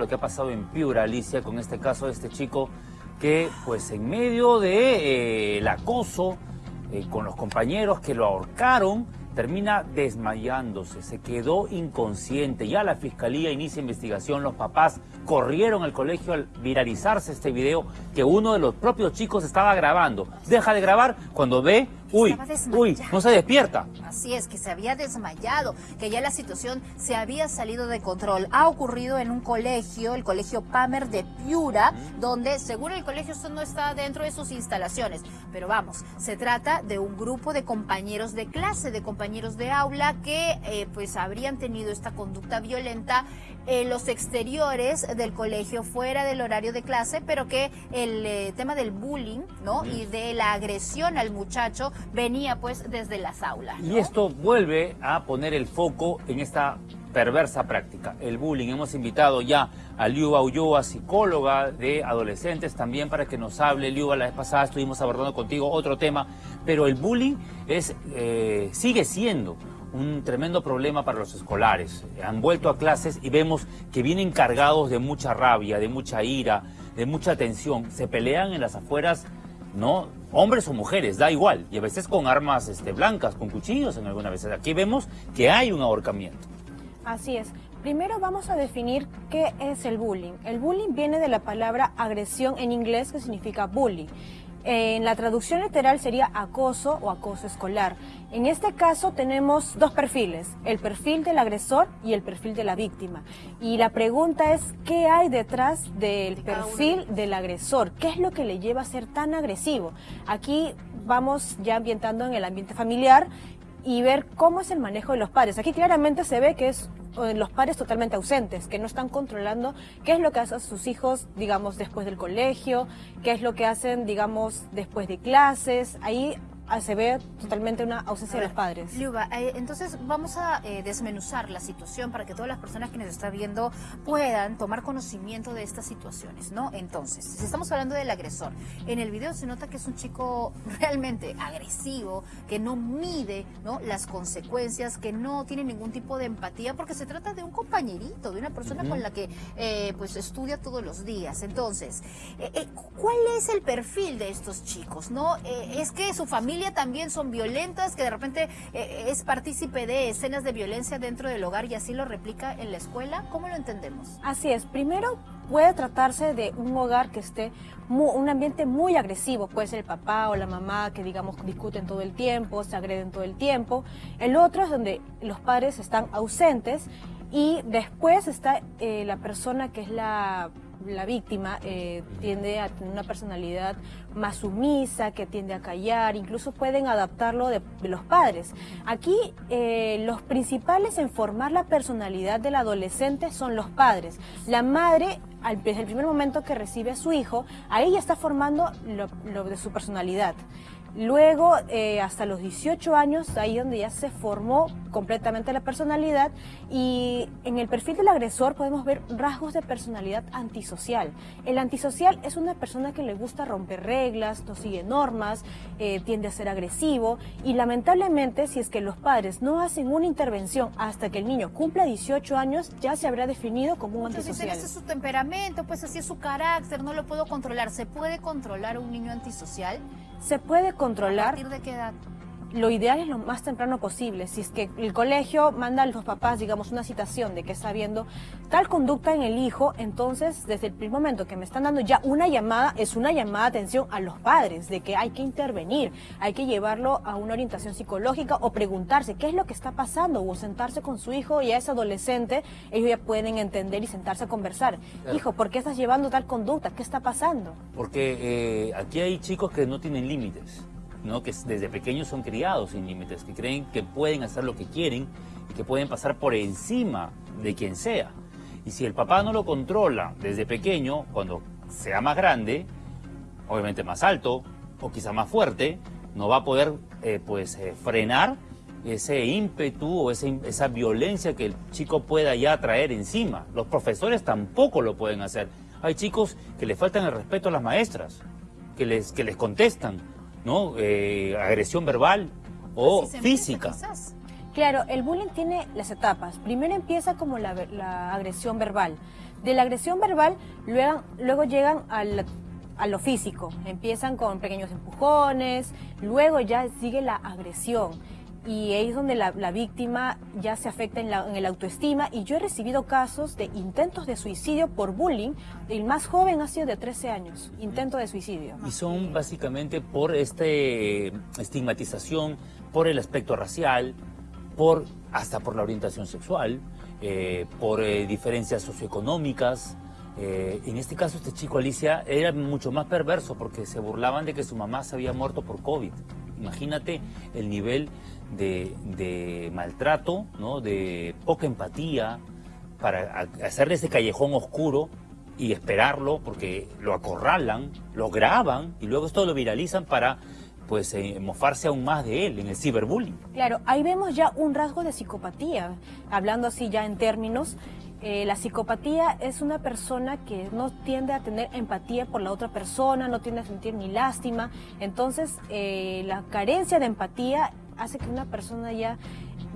lo que ha pasado en Piura, Alicia, con este caso de este chico que, pues, en medio de eh, acoso eh, con los compañeros que lo ahorcaron, termina desmayándose, se quedó inconsciente. Ya la fiscalía inicia investigación, los papás corrieron al colegio al viralizarse este video que uno de los propios chicos estaba grabando. Deja de grabar cuando ve Uy, uy, no se despierta. Así es, que se había desmayado, que ya la situación se había salido de control. Ha ocurrido en un colegio, el colegio Pamer de Piura, donde según el colegio esto no está dentro de sus instalaciones. Pero vamos, se trata de un grupo de compañeros de clase, de compañeros de aula que eh, pues habrían tenido esta conducta violenta en los exteriores del colegio, fuera del horario de clase, pero que el eh, tema del bullying, ¿no? Y de la agresión al muchacho venía pues desde las aulas. Y esto vuelve a poner el foco en esta perversa práctica, el bullying. Hemos invitado ya a Liuba Ulloa, psicóloga de adolescentes, también para que nos hable. Liuba, la vez pasada estuvimos abordando contigo otro tema, pero el bullying es, eh, sigue siendo un tremendo problema para los escolares. Han vuelto a clases y vemos que vienen cargados de mucha rabia, de mucha ira, de mucha tensión. Se pelean en las afueras ¿no? Hombres o mujeres, da igual. Y a veces con armas este, blancas, con cuchillos en algunas veces. Aquí vemos que hay un ahorcamiento. Así es. Primero vamos a definir qué es el bullying. El bullying viene de la palabra agresión en inglés que significa bully. En la traducción literal sería acoso o acoso escolar. En este caso tenemos dos perfiles, el perfil del agresor y el perfil de la víctima. Y la pregunta es, ¿qué hay detrás del perfil del agresor? ¿Qué es lo que le lleva a ser tan agresivo? Aquí vamos ya ambientando en el ambiente familiar y ver cómo es el manejo de los padres. Aquí claramente se ve que es los padres totalmente ausentes, que no están controlando qué es lo que hacen sus hijos, digamos, después del colegio, qué es lo que hacen, digamos, después de clases. Ahí Ah, se ve totalmente una ausencia de los padres. Liuba, eh, entonces vamos a eh, desmenuzar la situación para que todas las personas que nos están viendo puedan tomar conocimiento de estas situaciones, ¿no? Entonces, si estamos hablando del agresor, en el video se nota que es un chico realmente agresivo, que no mide ¿no? las consecuencias, que no tiene ningún tipo de empatía, porque se trata de un compañerito, de una persona con la que eh, pues estudia todos los días. Entonces, ¿cuál es el perfil de estos chicos? ¿No? es que su familia también son violentas, que de repente eh, es partícipe de escenas de violencia dentro del hogar y así lo replica en la escuela? ¿Cómo lo entendemos? Así es. Primero, puede tratarse de un hogar que esté un ambiente muy agresivo, puede ser el papá o la mamá que digamos discuten todo el tiempo, se agreden todo el tiempo. El otro es donde los padres están ausentes y después está eh, la persona que es la la víctima eh, tiende a tener una personalidad más sumisa, que tiende a callar, incluso pueden adaptarlo de, los padres. Aquí eh, los principales en formar la personalidad del adolescente son los padres. La madre, al, desde el primer momento que recibe a su hijo, ahí ya está formando lo de su personalidad. Luego, eh, hasta los 18 años, ahí donde ya se formó completamente la personalidad y en el perfil del agresor podemos ver rasgos de personalidad antisocial. El antisocial es una persona que le gusta romper reglas, no sigue normas, eh, tiende a ser agresivo y lamentablemente si es que los padres no hacen una intervención hasta que el niño cumpla 18 años, ya se habrá definido como un antisocial. ese es su temperamento, pues así es su carácter, no lo puedo controlar. ¿Se puede controlar a un niño antisocial? Se puede controlar. ¿A partir de qué edad? Lo ideal es lo más temprano posible. Si es que el colegio manda a los papás, digamos, una citación de que está viendo tal conducta en el hijo, entonces desde el primer momento que me están dando ya una llamada, es una llamada de atención a los padres, de que hay que intervenir, hay que llevarlo a una orientación psicológica o preguntarse qué es lo que está pasando o sentarse con su hijo y a ese adolescente, ellos ya pueden entender y sentarse a conversar. Hijo, ¿por qué estás llevando tal conducta? ¿Qué está pasando? Porque eh, aquí hay chicos que no tienen límites que desde pequeños son criados sin límites, que creen que pueden hacer lo que quieren y que pueden pasar por encima de quien sea. Y si el papá no lo controla desde pequeño, cuando sea más grande, obviamente más alto o quizá más fuerte, no va a poder eh, pues eh, frenar ese ímpetu o esa violencia que el chico pueda ya traer encima. Los profesores tampoco lo pueden hacer. Hay chicos que le faltan el respeto a las maestras, que les, que les contestan, ¿no? Eh, agresión verbal o física. Claro, el bullying tiene las etapas. Primero empieza como la, agresión verbal. De la agresión verbal luego, luego llegan al a lo físico. Empiezan con pequeños empujones, luego ya sigue la agresión. Y ahí es donde la, víctima ya se afecta en, la, en el autoestima. Y yo he recibido casos de intentos de suicidio por bullying. El más joven ha sido de 13 años, intento de suicidio. Y son básicamente por esta estigmatización, por el aspecto racial, por hasta por la orientación sexual, eh, por eh, diferencias socioeconómicas, eh, en este caso, este chico, Alicia, era mucho más perverso porque se burlaban de que su mamá se había muerto por COVID. Imagínate el nivel de, maltrato, ¿no? de poca empatía, para hacerle ese callejón oscuro y esperarlo porque lo acorralan, lo graban y luego esto lo viralizan para pues eh, mofarse aún más de él en el ciberbullying. Claro, ahí vemos ya un rasgo de psicopatía, hablando así ya en términos eh, la psicopatía es una persona que no tiende a tener empatía por la otra persona, no tiende a sentir ni lástima. Entonces, eh, la carencia de empatía hace que una persona ya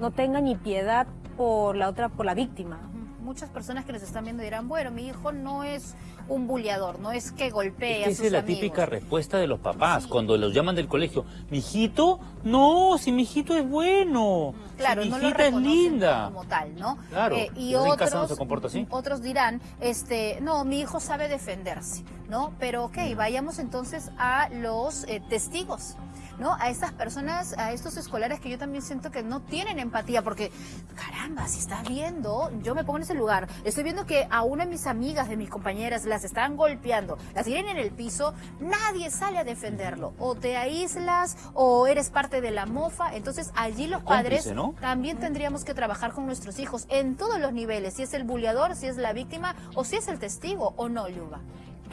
no tenga ni piedad por la otra, por la víctima muchas personas que nos están viendo dirán, bueno, mi hijo no es un bulleador, no es que golpee es a sus Esa es la típica respuesta de los papás cuando los llaman del colegio. ¿Mi hijito? No, si mi hijito es bueno. Claro, mi no hijita es linda. Como tal, ¿no? Claro. Eh, y otros, no se comporta así. otros dirán, este, no, mi hijo sabe defenderse, ¿no? Pero ok, vayamos entonces a los eh, testigos. ¿no? A estas personas, a estos escolares que yo también siento que no tienen empatía, porque, caramba, si estás viendo, yo me pongo en ese lugar, estoy viendo que a una de mis amigas, de mis compañeras, las están golpeando, las tienen en el piso, nadie sale a defenderlo, o te aíslas, o eres parte de la mofa, entonces allí los padres también tendríamos que trabajar con nuestros hijos en todos los niveles, si es el bulleador, si es la víctima, o si es el testigo, o no, Luba.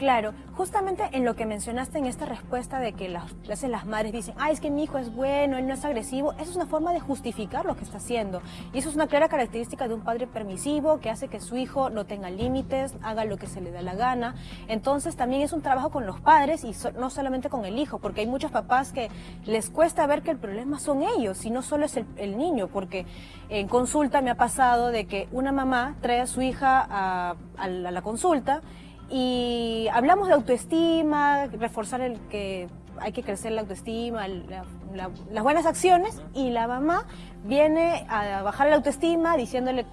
Claro, justamente en lo que mencionaste en esta respuesta de que las, las madres dicen, ay, es que mi hijo es bueno, él no es agresivo, eso es una forma de justificar lo que está haciendo. Y eso es una clara característica de un padre permisivo que hace que su hijo no tenga límites, haga lo que se le da la gana. Entonces también es un trabajo con los padres y no solamente con el hijo, porque hay muchos papás que les cuesta ver que el problema son ellos y no solo es el, niño, porque en consulta me ha pasado de que una mamá trae a su hija a la consulta y hablamos de autoestima, reforzar el que hay que crecer la autoestima, las buenas acciones, y la mamá viene a bajar la autoestima diciéndole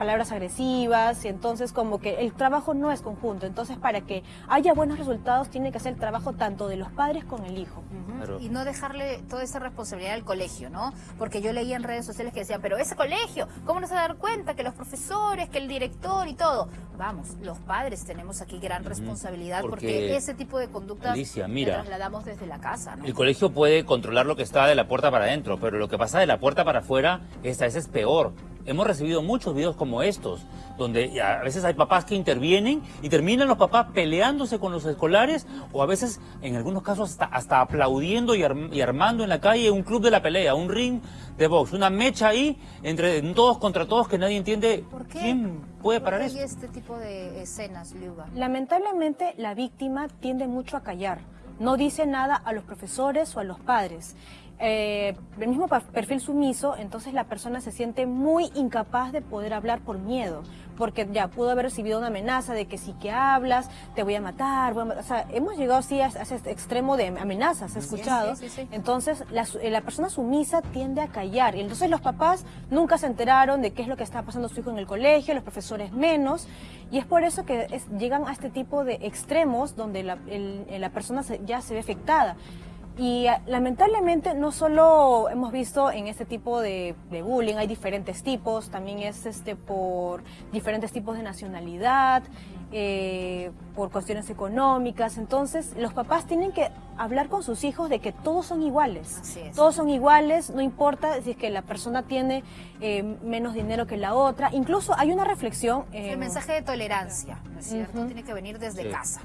palabras agresivas y entonces como que el trabajo no es conjunto. Entonces para que haya buenos resultados tiene que ser el trabajo tanto de los padres con el hijo. Y no dejarle toda esa responsabilidad al colegio, ¿no? Porque yo leía en redes sociales que decían, pero ese colegio, ¿cómo no se va a dar cuenta que los profesores, que el director y todo? Vamos, los padres tenemos aquí gran responsabilidad porque, ese tipo de conductas Alicia, mira, trasladamos desde la casa, ¿no? El colegio puede controlar lo que está de la puerta para adentro, pero lo que pasa de la puerta para afuera, esta vez es peor hemos recibido muchos videos como estos, donde a veces hay papás que intervienen y terminan los papás peleándose con los escolares o a veces, en algunos casos, hasta, hasta aplaudiendo y, armando en la calle un club de la pelea, un ring de box, una mecha ahí entre todos contra todos que nadie entiende quién puede parar eso. este tipo de escenas, Liuba? Lamentablemente, la víctima tiende mucho a callar. No dice nada a los profesores o a los padres eh, el mismo perfil sumiso, entonces la persona se siente muy incapaz de poder hablar por miedo, porque ya pudo haber recibido una amenaza de que si que hablas, te voy a matar, o sea, hemos llegado así a, ese extremo de amenazas, ¿has escuchado? entonces la, eh, la, persona sumisa tiende a callar, y entonces los papás nunca se enteraron de qué es lo que está pasando su hijo en el colegio, los profesores menos, y es por eso que llegan a este tipo de extremos donde la, la persona ya se ve afectada. Y ah, lamentablemente no solo hemos visto en este tipo de, bullying, hay diferentes tipos, también es este por diferentes tipos de nacionalidad, eh, por cuestiones económicas. Entonces, los papás tienen que hablar con sus hijos de que todos son iguales. Todos son iguales, no importa si es que la persona tiene eh, menos dinero que la otra. Incluso hay una reflexión. el mensaje de tolerancia, ¿no es cierto? Tiene que venir desde casa.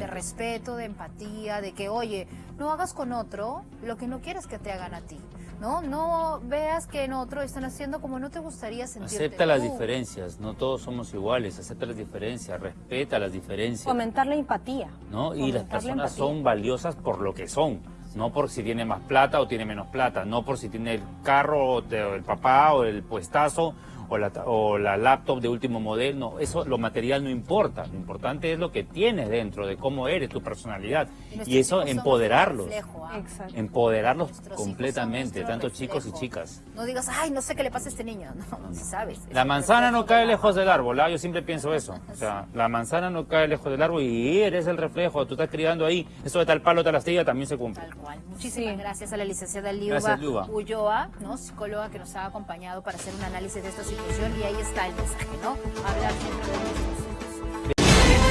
De respeto, de empatía, de que, oye, no hagas con otro lo que no quieres que te hagan a ti. ¿no? No veas que en otro están haciendo como no te gustaría sentirte Acepta las diferencias, no todos somos iguales, acepta las diferencias, respeta las diferencias. Fomentar la empatía. ¿No? Y las personas son valiosas por lo que son, no por si tiene más plata o tiene menos plata, no por si tiene el carro o el papá o el puestazo o la, ta- o la laptop de último modelo, no, eso, lo material no importa, lo importante es lo que tienes dentro, de cómo eres, tu personalidad, y eso empoderarlos, reflejo, ¿ah? Empoderarlos Nuestros completamente, tanto chicos y chicas. No digas, ay, no sé qué le pasa a este niño. No, no si sabes. Es La manzana no cae lejos del árbol, ¿ah? yo siempre pienso eso. O sea, la manzana no cae lejos del árbol y eres el reflejo, tú estás criando ahí. Eso de tal palo, tal astilla también se cumple. Tal cual. Muchísimas Sí. gracias a la licenciada Liuba, Gracias, Liuba. Ulloa, ¿no? psicóloga que nos ha acompañado para hacer un análisis de esta situación y ahí está el mensaje, ¿no? Hablar de